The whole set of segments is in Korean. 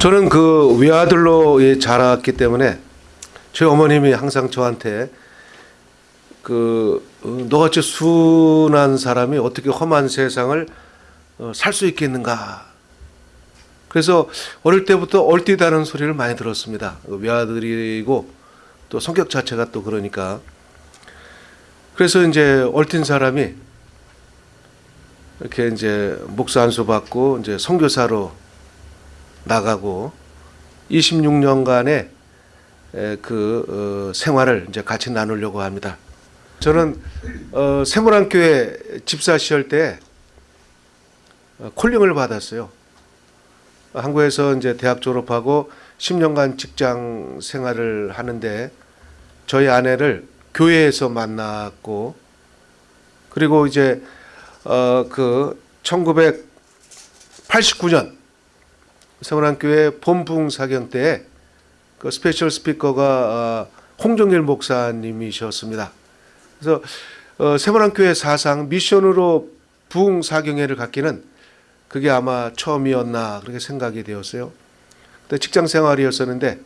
저는 그 외아들로 예, 자랐기 때문에 저희 어머님이 항상 저한테 그 어, 너같이 순한 사람이 어떻게 험한 세상을 어, 살수 있겠는가. 그래서 어릴 때부터 얼띠다는 소리를 많이 들었습니다. 그 외아들이고 또 성격 자체가 또 그러니까. 그래서 이제 얼틴 사람이 이렇게 이제 목사 안수 받고 이제 선교사로 나가고 26년간의 그 어, 생활을 이제 같이 나누려고 합니다. 저는 어, 세모란교회 집사 시절 때 어, 콜링을 받았어요. 한국에서 이제 대학 졸업하고 10년간 직장 생활을 하는데 저희 아내를 교회에서 만났고 그리고 이제 어 그 1989년 세원안교회 봄 부흥 사경회 때 그 special speaker가 어, 홍정길 목사님이셨습니다. 그래서 어, 세원안교회 사상 미션으로 부흥 사경회를 갖기는 그게 아마 처음이었나 그렇게 생각이 되었어요. 그때 직장 생활이었었는데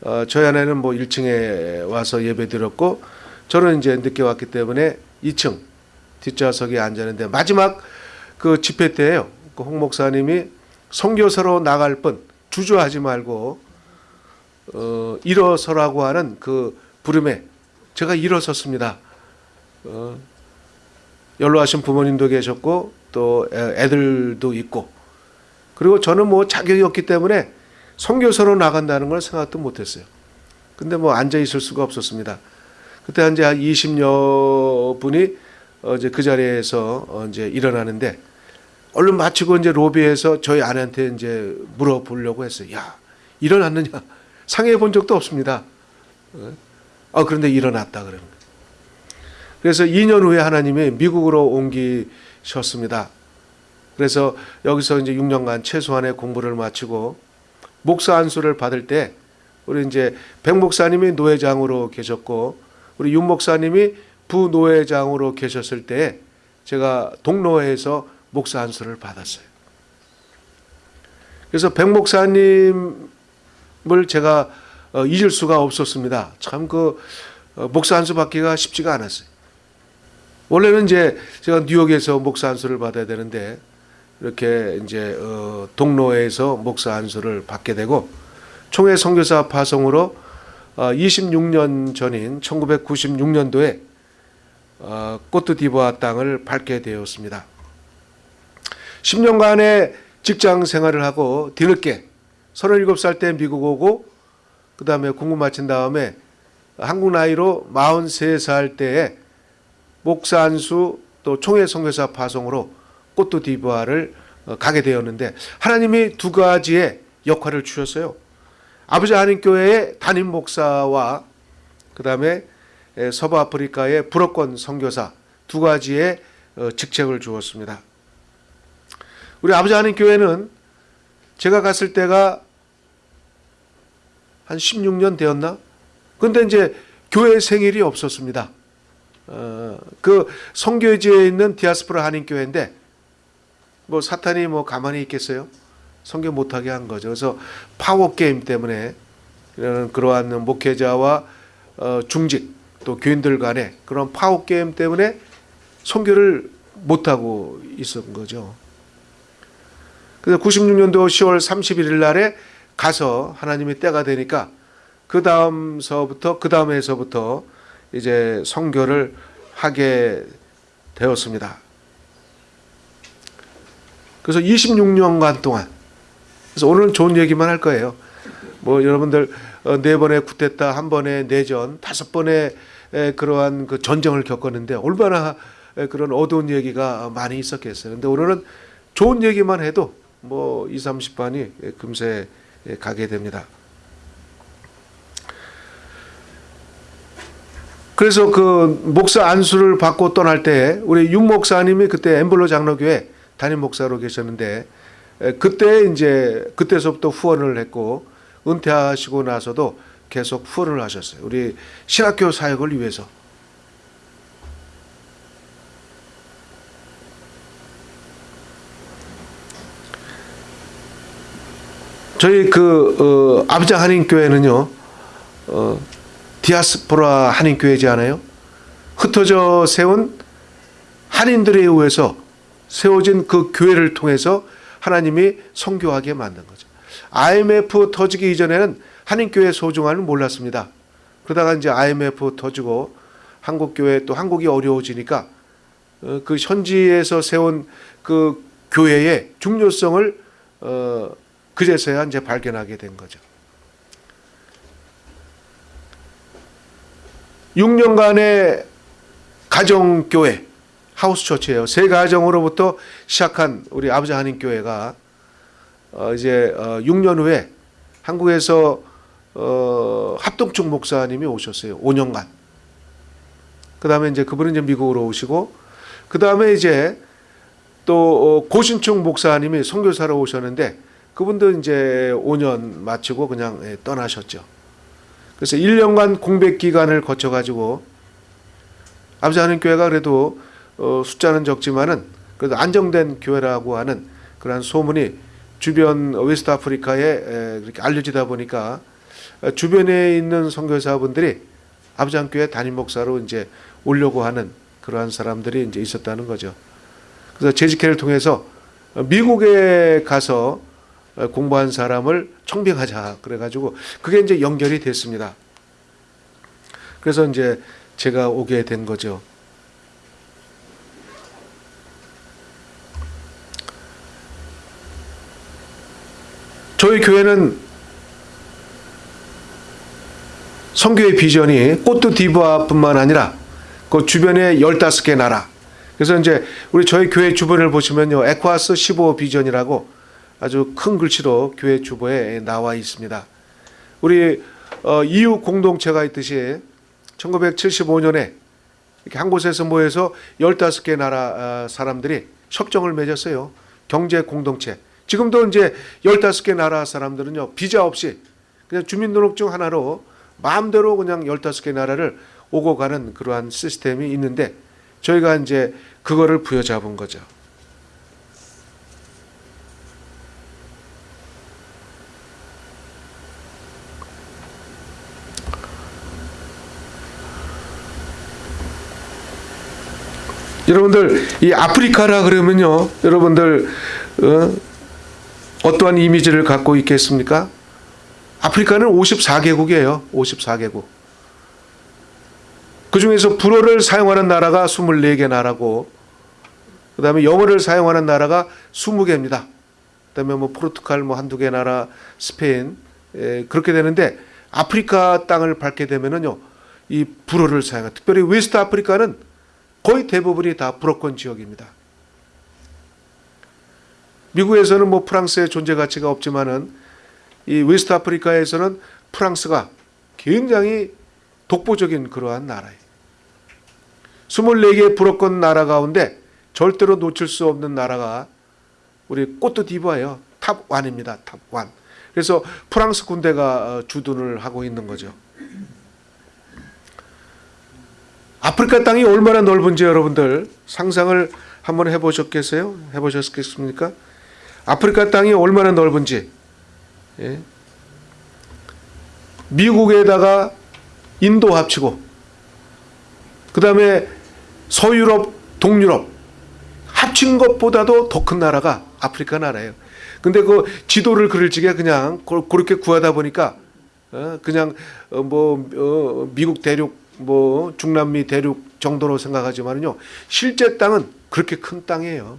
어, 저희 아내는 뭐 1층에 와서 예배 드렸고 저는 이제 늦게 왔기 때문에 2층 뒷좌석에 앉았는데 마지막 그 집회 때예요. 그 홍 목사님이 선교사로 나갈 뻔 주저하지 말고 어, 일어서라고 하는 그 부름에 제가 일어섰습니다. 어, 연로하신 부모님도 계셨고 또 애들도 있고 그리고 저는 뭐 자격이 없기 때문에 선교사로 나간다는 걸 생각도 못했어요. 근데 뭐 앉아 있을 수가 없었습니다. 그때 한 20여 분이 어 이제 그 자리에서 어 이제 일어나는데 얼른 마치고 이제 로비에서 저희 아내한테 이제 물어보려고 했어요. 야 일어났느냐? 상해 본 적도 없습니다. 어 그런데 일어났다 그러는. 그래서 2년 후에 하나님이 미국으로 옮기셨습니다. 그래서 여기서 이제 6년간 최소한의 공부를 마치고 목사 안수를 받을 때 우리 이제 백 목사님이 노회장으로 계셨고 우리 윤 목사님이 부노회장으로 계셨을 때 제가 동로회에서 목사 안수를 받았어요. 그래서 백 목사님을 제가 어, 잊을 수가 없었습니다. 참그 어, 목사 안수 받기가 쉽지가 않았어요. 원래는 이제 제가 뉴욕에서 목사 안수를 받아야 되는데 이렇게 이제 어, 동로에서 목사 안수를 받게 되고 총회 선교사 파송으로 어, 26년 전인 1996년도에 어, 꼬트디부아 땅을 밟게 되었습니다. 10년간의 직장 생활을 하고 뒤늦게 37살 때 미국 오고 그 다음에 공부 마친 다음에 한국 나이로 43살 때에 목사 안수 또 총회 선교사 파송으로 꼬트 디부아를 어, 가게 되었는데 하나님이 두 가지의 역할을 주셨어요. 아버지 하나님 교회의 담임 목사와 그 다음에 서부 아프리카의 불어권 선교사 두 가지의 어, 직책을 주었습니다. 우리 아버지 하나님 교회는 제가 갔을 때가 한 16년 되었나? 근데 이제 교회 생일이 없었습니다. 어, 그 선교지에 있는 디아스포라 한인교회인데 뭐 사탄이 뭐 가만히 있겠어요? 선교 못하게 한 거죠. 그래서 파워 게임 때문에 이런 그러한 목회자와 어, 중직 또 교인들 간에 그런 파워 게임 때문에 선교를 못하고 있었던 거죠. 그래서 96년도 10월 31일 날에 가서 하나님의 때가 되니까 그 다음서부터 그 다음에서부터 이제 성교를 하게 되었습니다. 그래서 26년간 동안 그래서 오늘은 좋은 얘기만 할 거예요. 뭐 여러분들 어, 네 번의 쿠데타, 한 번의 내전, 다섯 번의 그러한 그 전쟁을 겪었는데 얼마나 그런 어두운 얘기가 많이 있었겠어요. 근데 오늘은 좋은 얘기만 해도 뭐 2, 30반이 금세 가게 됩니다. 그래서 그 목사 안수를 받고 떠날 때 우리 윤 목사님이 그때 엠블로 장로교회 담임 목사로 계셨는데 그때 이제 그때서부터 후원을 했고 은퇴하시고 나서도 계속 후원을 하셨어요. 우리 신학교 사역을 위해서. 저희 그 어, 아비장 한인교회는요. 어, 디아스포라 한인교회지 않아요? 흩어져 세운 한인들에 의해서 세워진 그 교회를 통해서 하나님이 성교하게 만든 거죠. IMF 터지기 이전에는 한인교회 소중함을 몰랐습니다. 그러다가 이제 IMF 터지고 한국교회 또 한국이 어려워지니까 어, 그 현지에서 세운 그 교회의 중요성을 어, 그제서야 이제 발견하게 된 거죠. 6년간의 가정교회 하우스처치예요. 세 가정으로부터 시작한 우리 아버지 한인 교회가 어 이제 어 6년 후에 한국에서 어 합동충 목사님이 오셨어요. 5년간. 그 다음에 이제 그분은 이제 미국으로 오시고 그 다음에 이제 또 어, 고신충 목사님이 선교사로 오셨는데 그분도 이제 5년 마치고 그냥 예, 떠나셨죠. 그래서 1년간 공백 기간을 거쳐 가지고 아비장 한인교회가 그래도 어, 숫자는 적지만은 그래도 안정된 교회라고 하는 그러한 소문이 주변 West Africa에 에, 그렇게 알려지다 보니까 어, 주변에 있는 선교사분들이 아비장 한인교회 담임 목사로 이제 오려고 하는 그러한 사람들이 이제 있었다는 거죠. 그래서 재직회를 통해서 어, 미국에 가서 어, 공부한 사람을 청빙하자 그래가지고 그게 이제 연결이 됐습니다. 그래서 이제 제가 오게 된 거죠. 저희 교회는 성교의 비전이 꽃도 디바뿐만 아니라 그 주변에 15개 나라. 그래서 이제 우리 저희 교회 주변을 보시면요. 에콰스 15 비전이라고 아주 큰 글씨로 교회 주보에 나와 있습니다. 우리 어, 이웃 공동체가 있듯이 1975년에 이렇게 한 곳에서 모여서 15개 나라 어, 사람들이 협정을 맺었어요. 경제 공동체. 지금도 이제 15개 나라 사람들은요. 비자 없이 그냥 주민등록증 하나로 마음대로 그냥 15개 나라를 오고 가는 그러한 시스템이 있는데 저희가 이제 그거를 부여잡은 거죠. 여러분들 이 아프리카라 그러면요, 여러분들 어, 어떠한 이미지를 갖고 있겠습니까? 아프리카는 54개국이에요. 54개국. 그 중에서 불어를 사용하는 나라가 24개 나라고, 그 다음에 영어를 사용하는 나라가 20개입니다. 그 다음에 뭐 포르투갈 뭐 한두 개 나라, 스페인, 에, 그렇게 되는데 아프리카 땅을 밟게 되면은요, 이 불어를 사용하 특별히 West Africa는 거의 대부분이 다 불어권 지역입니다. 미국에서는 뭐 프랑스의 존재 가치가 없지만은 이 West Africa에서는 프랑스가 굉장히 독보적인 그러한 나라예요. 24개 불어권 나라 가운데 절대로 놓칠 수 없는 나라가 우리 꼬트디부아르예요. top 1입니다. top 1. 그래서 프랑스 군대가 어, 주둔을 하고 있는 거죠. 아프리카 땅이 얼마나 넓은지 여러분들 상상을 한번 해보셨겠어요? 해보셨겠습니까? 아프리카 땅이 얼마나 넓은지 예? 미국에다가 인도 합치고 그 다음에 서유럽, 동유럽 합친 것보다도 더 큰 나라가 아프리카 나라예요. 근데 그 지도를 그릴 적에 그냥 그렇게 구하다 보니까 어, 그냥 어, 뭐 어, 미국 대륙 뭐 중남미 대륙 정도로 생각하지만요 실제 땅은 그렇게 큰 땅이에요.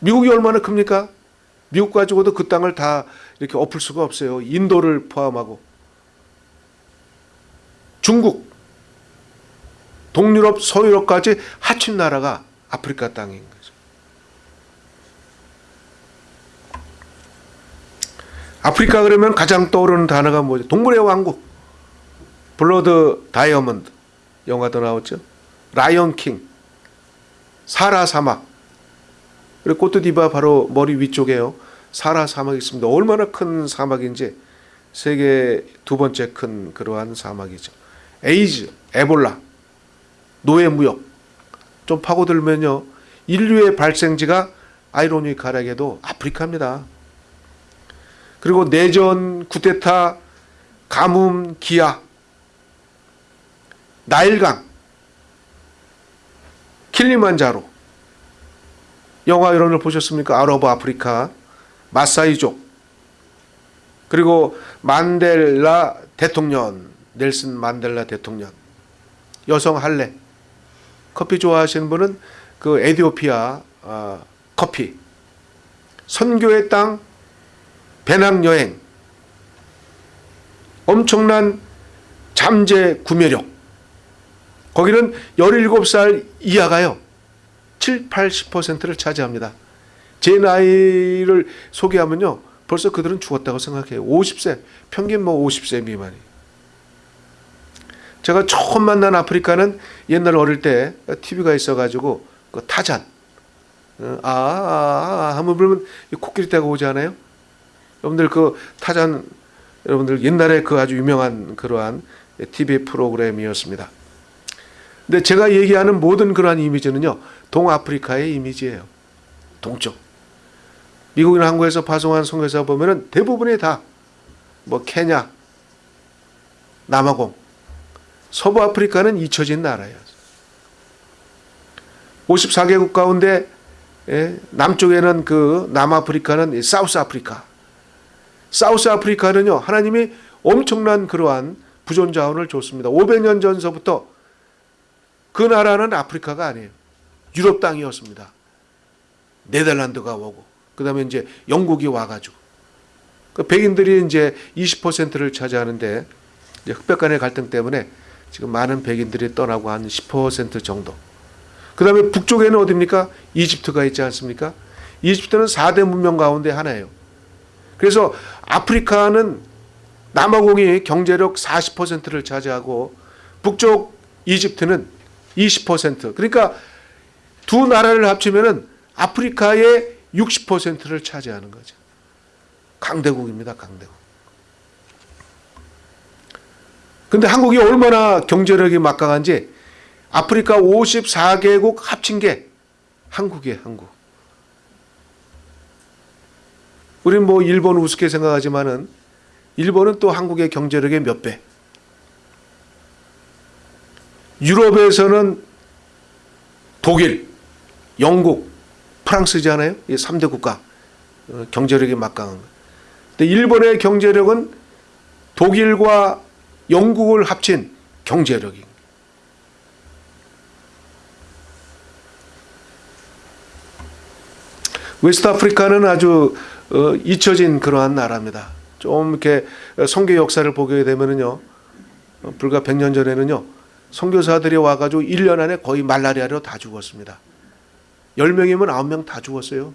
미국이 얼마나 큽니까? 미국 가지고도 그 땅을 다 이렇게 엎을 수가 없어요. 인도를 포함하고 중국, 동유럽, 서유럽까지 합친 나라가 아프리카 땅인 거죠. 아프리카 그러면 가장 떠오르는 단어가 뭐죠? 동물의 왕국. 블러드 다이아몬드 영화도 나왔죠. 라이언 킹. 사하라 사막. 그리고 꼬트디바 바로 머리 위쪽에요. 사하라 사막이 있습니다. 얼마나 큰 사막인지 세계 두 번째 큰 그러한 사막이죠. 에이즈, 에볼라, 노예 무역 좀 파고들면요 인류의 발생지가 아이러니컬하게도 아프리카입니다. 그리고 내전, 쿠데타, 가뭄, 기아, 나일강, 킬리만자로. 영화 이런을 보셨습니까? Out of Africa, 마사이족, 그리고 만델라 대통령, 넬슨 만델라 대통령, 여성 할례, 커피 좋아하시는 분은 그 에디오피아 아, 커피, 선교의 땅, 배낭여행, 엄청난 잠재 구매력, 거기는 17살 이하가요. 7, 80%를 차지합니다. 제 나이를 소개하면요. 벌써 그들은 죽었다고 생각해요. 50세, 평균 뭐 50세 미만이. 제가 처음 만난 아프리카는 옛날 어릴 때 TV가 있어가지고 그 타잔. 어, 아, 아, 아, 한번 부르면 코끼리 떼가 오지 않아요? 여러분들 그 타잔, 여러분들 옛날에 그 아주 유명한 그러한 TV 프로그램이었습니다. 근데 제가 얘기하는 모든 그러한 이미지는요, 동아프리카의 이미지예요. 동쪽. 미국이나 한국에서 파송한 선교사 보면은 대부분이 다 뭐 케냐, 남아공, 서부 아프리카는 잊혀진 나라예요. 54개국 가운데 예, 남쪽에는 그 남아프리카는 사우스 아프리카. 사우스 아프리카는요, 하나님이 엄청난 그러한 부존 자원을 줬습니다. 500년 전서부터 그 나라는 아프리카가 아니에요. 유럽 땅이었습니다. 네덜란드가 오고, 그 다음에 이제 영국이 와가지고. 그 백인들이 이제 20%를 차지하는데, 이제 흑백 간의 갈등 때문에 지금 많은 백인들이 떠나고 한 10% 정도. 그 다음에 북쪽에는 어딥니까? 이집트가 있지 않습니까? 이집트는 4대 문명 가운데 하나예요. 그래서 아프리카는 남아공이 경제력 40%를 차지하고 북쪽 이집트는 20% 그러니까 두 나라를 합치면은 아프리카의 60%를 차지하는 거죠. 강대국입니다. 강대국. 근데 한국이 얼마나 경제력이 막강한지 아프리카 54개국 합친 게 한국이에요. 한국. 우리는 뭐 일본 우습게 생각하지만은 일본은 또 한국의 경제력의 몇 배. 유럽에서는 독일, 영국, 프랑스잖아요. 이 3대 국가 어, 경제력이 막강한 거. 근데 일본의 경제력은 독일과 영국을 합친 경제력이. West Africa는 아주 어, 잊혀진 그러한 나라입니다. 좀 이렇게 선교 역사를 보게 되면은요, 어, 불과 100년 전에는요, 선교사들이 와가지고 1년 안에 거의 말라리아로 다 죽었습니다. 10명이면 9명 다 죽었어요.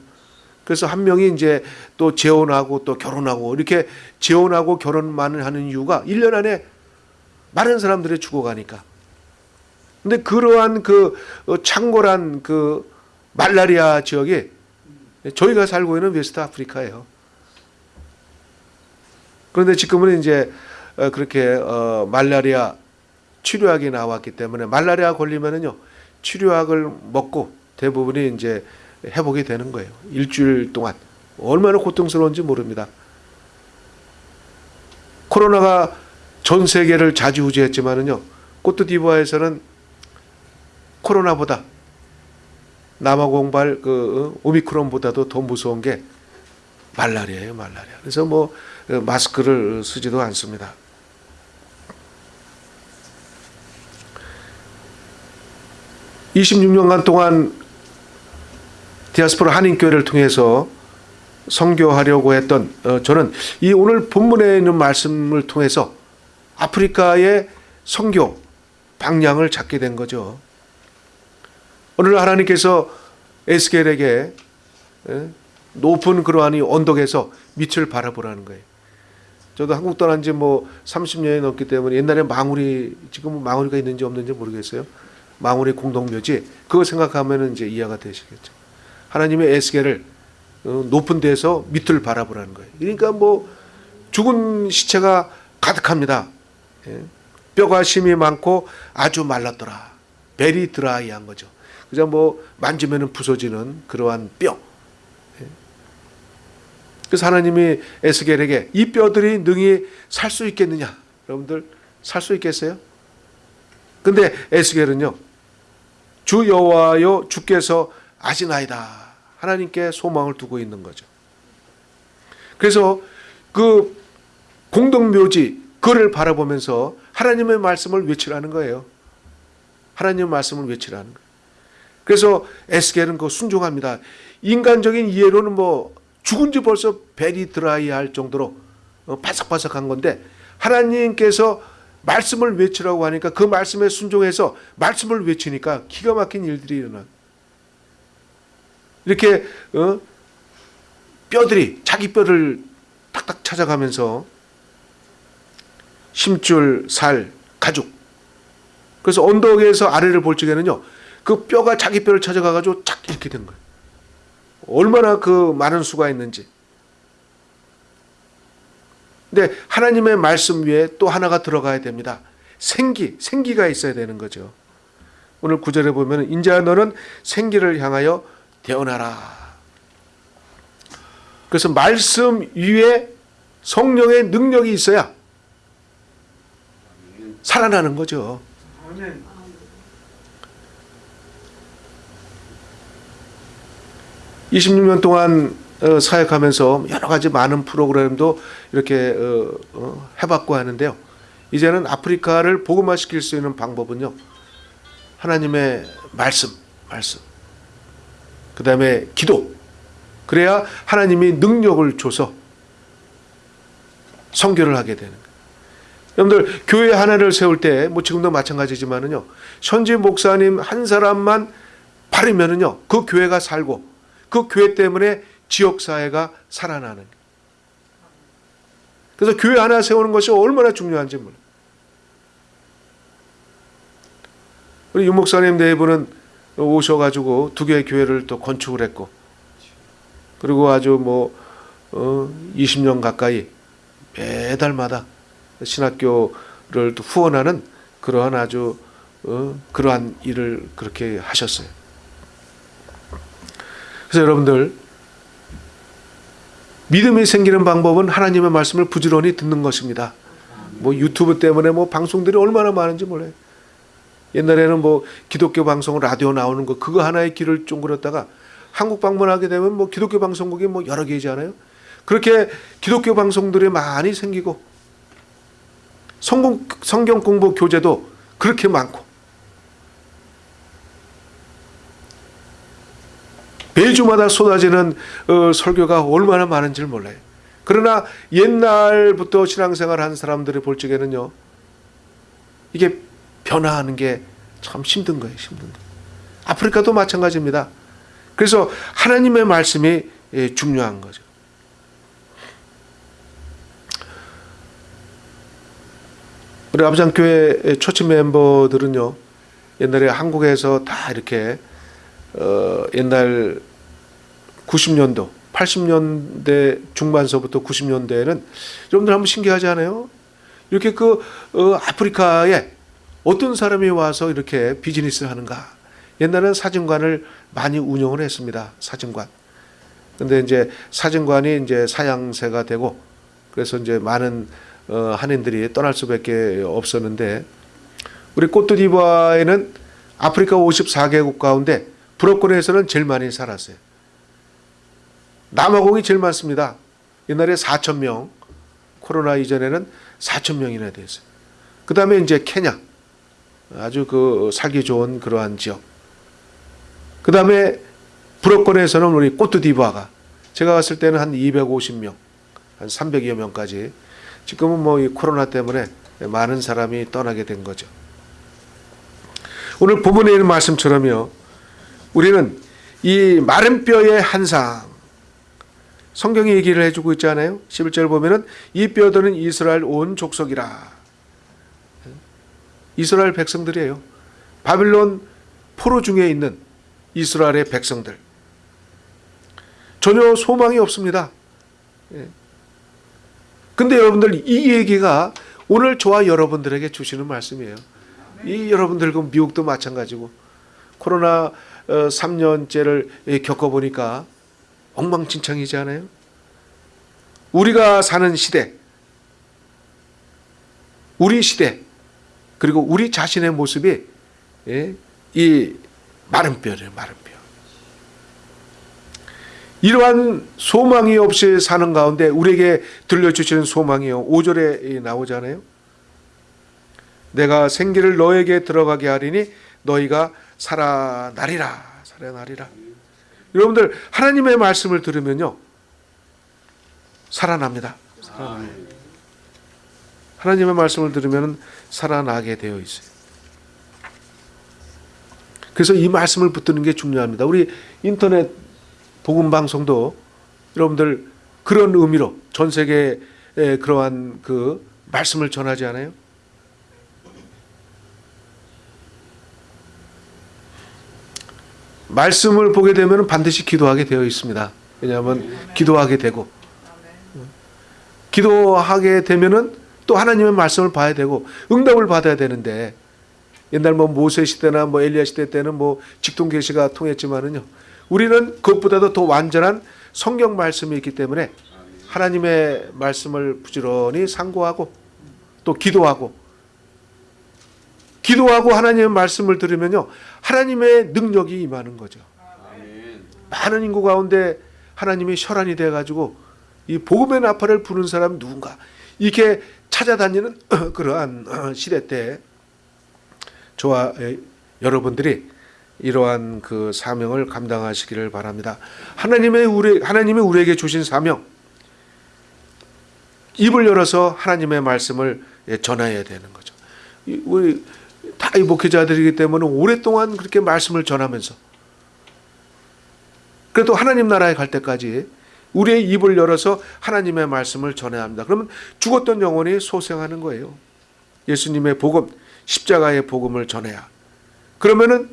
그래서 한 명이 이제 또 재혼하고 또 결혼하고 이렇게 재혼하고 결혼만 하는 이유가 1년 안에 많은 사람들이 죽어가니까. 근데 그러한 그 어, 창궐한 그 말라리아 지역이 저희가 살고 있는 West Africa예요. 그런데 지금은 이제 어, 그렇게 어, 말라리아 치료약이 나왔기 때문에 말라리아 걸리면은요 치료약을 먹고 대부분이 이제 회복이 되는 거예요. 일주일 동안 얼마나 고통스러운지 모릅니다. 코로나가 전 세계를 자지우지했지만은요 코트디부아에서는 코로나보다 남아 공발 그 어, 오미크론보다도 더 무서운 게 말라리아예요, 말라리아. 그래서 뭐 어, 마스크를 쓰지도 않습니다. (26년간) 동안 디아스포라 한인교회를 통해서 선교하려고 했던 어, 저는 이 오늘 본문에 있는 말씀을 통해서 아프리카의 선교 방향을 잡게 된 거죠. 오늘 하나님께서 에스겔에게 예, 높은 그러한 이 언덕에서 밑을 바라보라는 거예요. 저도 한국 떠난 지 뭐 30년이 넘기 때문에 옛날에 망우리 지금 망우리가 있는지 없는지 모르겠어요. 망우리 공동묘지 그거 생각하면 이제 이해가 되시겠죠. 하나님의 에스겔을 어, 높은 데서 밑을 바라보라는 거예요. 그러니까 뭐 죽은 시체가 가득합니다. 예. 뼈가 심이 많고 아주 말랐더라. 베리 드라이한 거죠. 그냥 뭐 만지면은 부서지는 그러한 뼈. 예. 그래서 하나님이 에스겔에게 이 뼈들이 능히 살 수 있겠느냐? 여러분들 살 수 있겠어요? 근데 에스겔은요. 주 여호와여 주께서 아시나이다. 하나님께 소망을 두고 있는 거죠. 그래서 그 공동묘지 그를 바라보면서 하나님의 말씀을 외치라는 거예요. 하나님의 말씀을 외치라는 거예요. 그래서 에스겔은 그 순종합니다. 인간적인 이해로는 뭐 죽은 지 벌써 벨이 드라이 할 정도로 어, 바삭바삭한 건데 하나님께서 말씀을 외치라고 하니까 그 말씀에 순종해서 말씀을 외치니까 기가 막힌 일들이 일어나. 이렇게 어? 뼈들이 자기 뼈를 탁탁 찾아가면서 심줄, 살, 가죽. 그래서 언덕에서 아래를 볼 적에는요, 그 뼈가 자기 뼈를 찾아가가지고 착 이렇게 된 거예요. 얼마나 그 많은 수가 있는지. 근데 하나님의 말씀 위에 또 하나가 들어가야 됩니다. 생기, 생기가 있어야 되는 거죠. 오늘 구절에 보면 인자 너는 생기를 향하여 태어나라. 그래서 말씀 위에 성령의 능력이 있어야 살아나는 거죠. 아멘. 이십 년 동안 어, 사역하면서 여러 가지 많은 프로그램도 이렇게 어, 어, 해봤고 하는데요. 이제는 아프리카를 복음화시킬 수 있는 방법은요. 하나님의 말씀, 말씀. 그 다음에 기도. 그래야 하나님이 능력을 줘서 선교를 하게 되는. 여러분들 교회 하나를 세울 때 뭐 지금도 마찬가지지만은요. 현지 목사님 한 사람만 바르면은요. 그 교회가 살고 그 교회 때문에 지역 사회가 살아나는. 그래서 교회 하나 세우는 것이 얼마나 중요한지 몰라요. 우리 유 목사님 네 분은 오셔가지고 두 개의 교회를 또 건축을 했고 그리고 아주 뭐 어, 20년 가까이 매달마다 신학교를 또 후원하는 그러한 아주 어, 그러한 일을 그렇게 하셨어요. 그래서 여러분들 믿음이 생기는 방법은 하나님의 말씀을 부지런히 듣는 것입니다. 뭐 유튜브 때문에 뭐 방송들이 얼마나 많은지 몰라요. 옛날에는 뭐 기독교 방송 라디오 나오는 거 그거 하나의 길을 쫑그렸다가 한국 방문하게 되면 뭐 기독교 방송국이 뭐 여러 개잖아요. 그렇게 기독교 방송들이 많이 생기고 성공, 성경 공부 교재도 그렇게 많고 매주마다 쏟아지는 어, 설교가 얼마나 많은지를 몰라요. 그러나 옛날부터 신앙생활 한 사람들이 볼 적에는요. 이게 변화하는 게 참 힘든 거예요. 힘든 거. 아프리카도 마찬가지입니다. 그래서 하나님의 말씀이 예, 중요한 거죠. 우리 아부장교회 초치 멤버들은요. 옛날에 한국에서 다 이렇게 어, 옛날 90년도, 80년대 중반서부터 90년대에는 여러분들 한번 신기하지 않아요? 이렇게 그 어, 아프리카에 어떤 사람이 와서 이렇게 비즈니스를 하는가? 옛날에는 사진관을 많이 운영을 했습니다. 사진관. 근데 이제 사진관이 이제 사양세가 되고 그래서 이제 많은 어, 한인들이 떠날 수밖에 없었는데 우리 꼬트디바에는 아프리카 54개국 가운데 브로커에서는 제일 많이 살았어요. 남아공이 제일 많습니다. 옛날에 4천 명, 코로나 이전에는 4천 명이나 됐어요. 그 다음에 이제 케냐, 아주 그 살기 좋은 그러한 지역. 그 다음에 브로커에서는 우리 꼬트디바가 제가 갔을 때는 한 250명, 한 300여 명까지. 지금은 뭐 이 코로나 때문에 많은 사람이 떠나게 된 거죠. 오늘 있는 말씀처럼요. 우리는 이 마른 뼈의 한상 성경이 얘기를 해주고 있잖아요. 11절 보면은 이 뼈들은 이스라엘 온 족속이라. 이스라엘 백성들이에요. 바빌론 포로 중에 있는 이스라엘의 백성들. 전혀 소망이 없습니다. 예. 근데 여러분들 이 얘기가 오늘 저와 여러분들에게 주시는 말씀이에요. 이 여러분들 그 미국도 마찬가지고 코로나 3년째를 겪어보니까 엉망진창이지 않아요? 우리가 사는 시대, 우리 시대, 그리고 우리 자신의 모습이 예, 이 마른 뼈예요, 마른 뼈. 이러한 소망이 없이 사는 가운데 우리에게 들려주시는 소망이요. 5절에 나오잖아요. 내가 생기를 너에게 들어가게 하리니 너희가 살아나리라. 살아나리라. 여러분들 하나님의 말씀을 들으면요. 살아납니다. 살아나요. 하나님의 말씀을 들으면 살아나게 되어 있어요. 그래서 이 말씀을 붙드는 게 중요합니다. 우리 인터넷 복음 방송도 여러분들 그런 의미로 전 세계에 그러한 그 말씀을 전하지 않아요? 말씀을 보게 되면 반드시 기도하게 되어 있습니다. 왜냐하면 기도하게 되고 기도하게 되면은 또 하나님의 말씀을 봐야 되고 응답을 받아야 되는데 옛날 뭐 모세 시대나 뭐 엘리야 시대 때는 뭐 직통 계시가 통했지만은요. 우리는 그것보다도 더 완전한 성경 말씀이 있기 때문에 하나님의 말씀을 부지런히 상고하고 또 기도하고 기도하고 하나님의 말씀을 들으면요. 하나님의 능력이 임하는 거죠. 많은 인구 가운데 하나님이 혈안이 돼 가지고 이 복음의 나팔을 부는 사람 누군가 이렇게 찾아다니는 그러한 시대 때 저와 여러분들이 이러한 그 사명을 감당하시기를 바랍니다. 하나님의 우리 하나님이 우리에게 주신 사명 입을 열어서 하나님의 말씀을 전해야 되는 거죠. 우리 다 이 목회자들이기 때문에 오랫동안 그렇게 말씀을 전하면서 그래도 하나님 나라에 갈 때까지 우리의 입을 열어서 하나님의 말씀을 전해야 합니다. 그러면 죽었던 영혼이 소생하는 거예요. 예수님의 복음, 십자가의 복음을 전해야. 그러면은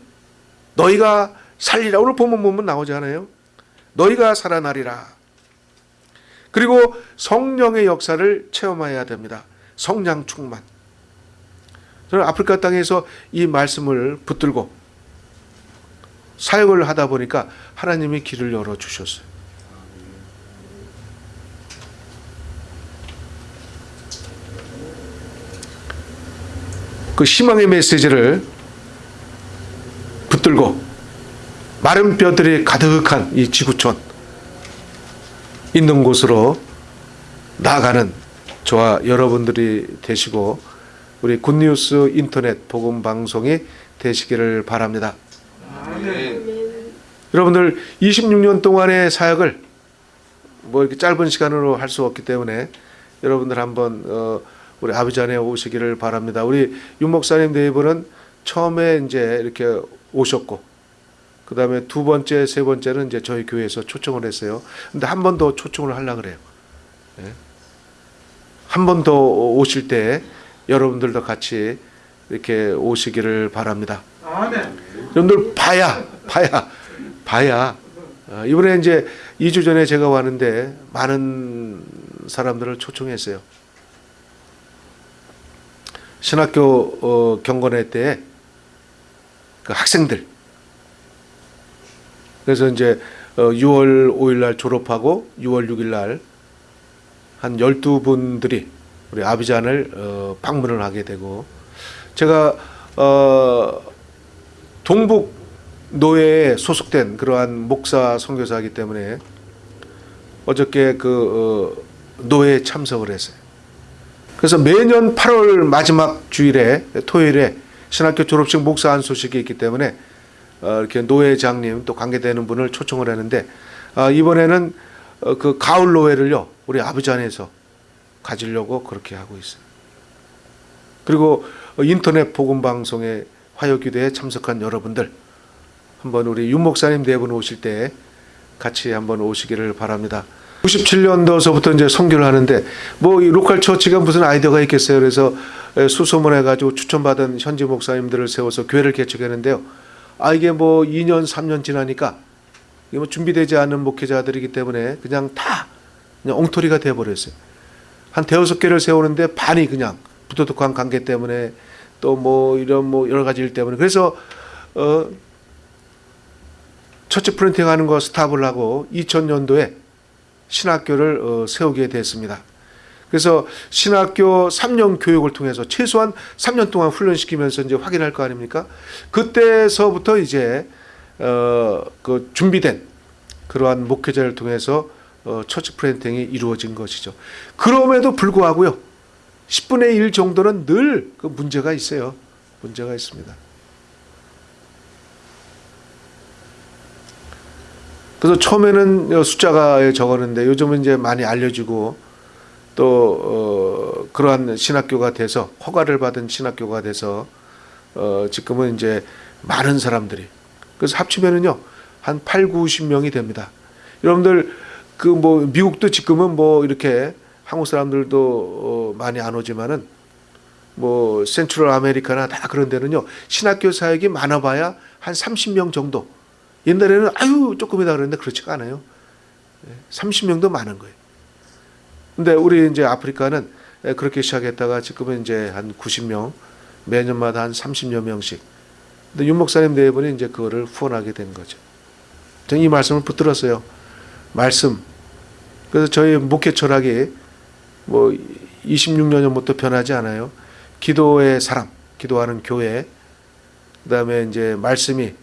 너희가 살리라. 오늘 보면 보면 나오잖아요. 너희가 살아나리라. 그리고 성령의 역사를 체험해야 됩니다. 성령 충만. 저는 아프리카 땅에서 이 말씀을 붙들고 사역을 하다 보니까 하나님이 길을 열어 주셨어요. 그 희망의 메시지를 붙들고 마른 뼈들이 가득한 이 지구촌 있는 곳으로 나아가는 저와 여러분들이 되시고 우리 굿뉴스 인터넷 복음 방송이 되시기를 바랍니다. 여러분들 26년 동안의 사역을 뭐 이렇게 짧은 시간으로 할 수 없기 때문에 여러분들 한번 어 우리 아비전에 오시기를 바랍니다. 우리 윤 목사님 네 처음에 이제 이렇게 오셨고 그 다음에 두 번째, 세 번째는 이제 저희 교회에서 초청을 했어요. 근데 한 번 더 초청을 하려 그래요. 예. 한번 더 오실 때 여러분들도 같이 이렇게 오시기를 바랍니다. 아멘. 여러분들 봐야, 봐야, 봐야. 어, 이번에 이제 2주 전에 제가 왔는데 많은 사람들을 초청했어요. 신학교 어, 경건회 때 그 학생들 그래서 이제 어, 6월 5일 날 졸업하고 6월 6일 날 한 12분들이 우리 아비잔을 어, 방문을 하게 되고 제가 어, 동북 노예에 소속된 그러한 목사 선교사이기 때문에 어저께 그 어, 노예에 참석을 했어요. 그래서 매년 8월 마지막 주일에 토요일에 신학교 졸업식 목사 한 소식이 있기 때문에 어, 이렇게 노회장님 또 관계되는 분을 초청을 했는데 어, 이번에는 어, 그 가을 노회를요 우리 아버지 안에서 가지려고 그렇게 하고 있어요. 그리고 어, 인터넷 복음 방송에 화요기도에 참석한 여러분들 한번 우리 윤 목사님 네 분 오실 때 같이 한번 오시기를 바랍니다. 97년도서부터 이제 선교를 하는데 뭐 이 로컬 처치가 무슨 아이디어가 있겠어요. 그래서 수소문해 가지고 추천받은 현지 목사님들을 세워서 교회를 개척했는데요. 아 이게 뭐 2년 3년 지나니까 이게 뭐 준비되지 않은 목회자들이기 때문에 그냥 다 그냥 엉터리가 돼 버렸어요. 한 대여섯 개를 세우는데 반이 그냥 부도덕한 관계 때문에 또 뭐 이런 뭐 여러 가지 일 때문에 그래서 어 church planting 하는 거 stop을 하고 2000년도에 신학교를 어, 세우게 됐습니다. 그래서 신학교 3년 교육을 통해서 최소한 3년 동안 훈련시키면서 이제 확인할 거 아닙니까? 그때서부터 이제 어, 그 준비된 그러한 목회자를 통해서 어, church planting이 이루어진 것이죠. 그럼에도 불구하고요. 10분의 1 정도는 늘 그 문제가 있어요. 문제가 있습니다. 그래서 처음에는 숫자가 적었는데 요즘은 이제 많이 알려지고 또 어, 그러한 신학교가 돼서 허가를 받은 신학교가 돼서 어, 지금은 이제 많은 사람들이 그래서 합치면은요 한 8, 90명이 됩니다. 여러분들 그 뭐 미국도 지금은 뭐 이렇게 한국 사람들도 어, 많이 안 오지만은 뭐 센트럴 아메리카나 다 그런 데는요 신학교 사역이 많아봐야 한 30명 정도 옛날에는 아유 조금이다 그랬는데 그렇지가 않아요. 30명도 많은 거예요. 근데 우리 이제 아프리카는 그렇게 시작했다가 지금은 이제 한 90명, 매년마다 한 30여 명씩. 근데 윤 목사님 네 분이 이제 그거를 후원하게 된 거죠. 저는 이 말씀을 붙들었어요. 말씀. 그래서 저희 목회 철학이 뭐 26년 전부터 변하지 않아요. 기도의 사람, 기도하는 교회, 그 다음에 이제 말씀이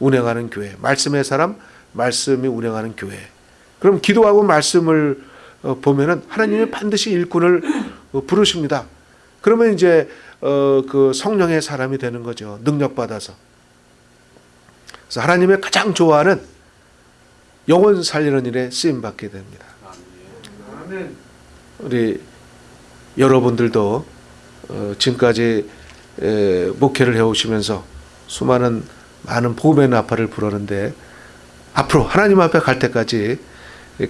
운행하는 교회, 말씀의 사람, 말씀이 운행하는 교회. 그럼 기도하고 말씀을 어, 보면은 하나님이 반드시 일꾼을 어, 부르십니다. 그러면 이제 어, 그 성령의 사람이 되는 거죠. 능력 받아서. 그래서 하나님의 가장 좋아하는 영혼 살리는 일에 쓰임 받게 됩니다. 우리 여러분들도 어, 지금까지 에, 목회를 해오시면서 수많은 많은 복음의 나팔을 불었는데 앞으로 하나님 앞에 갈 때까지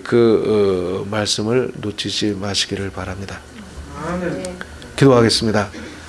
그 어, 말씀을 놓치지 마시기를 바랍니다. 기도하겠습니다.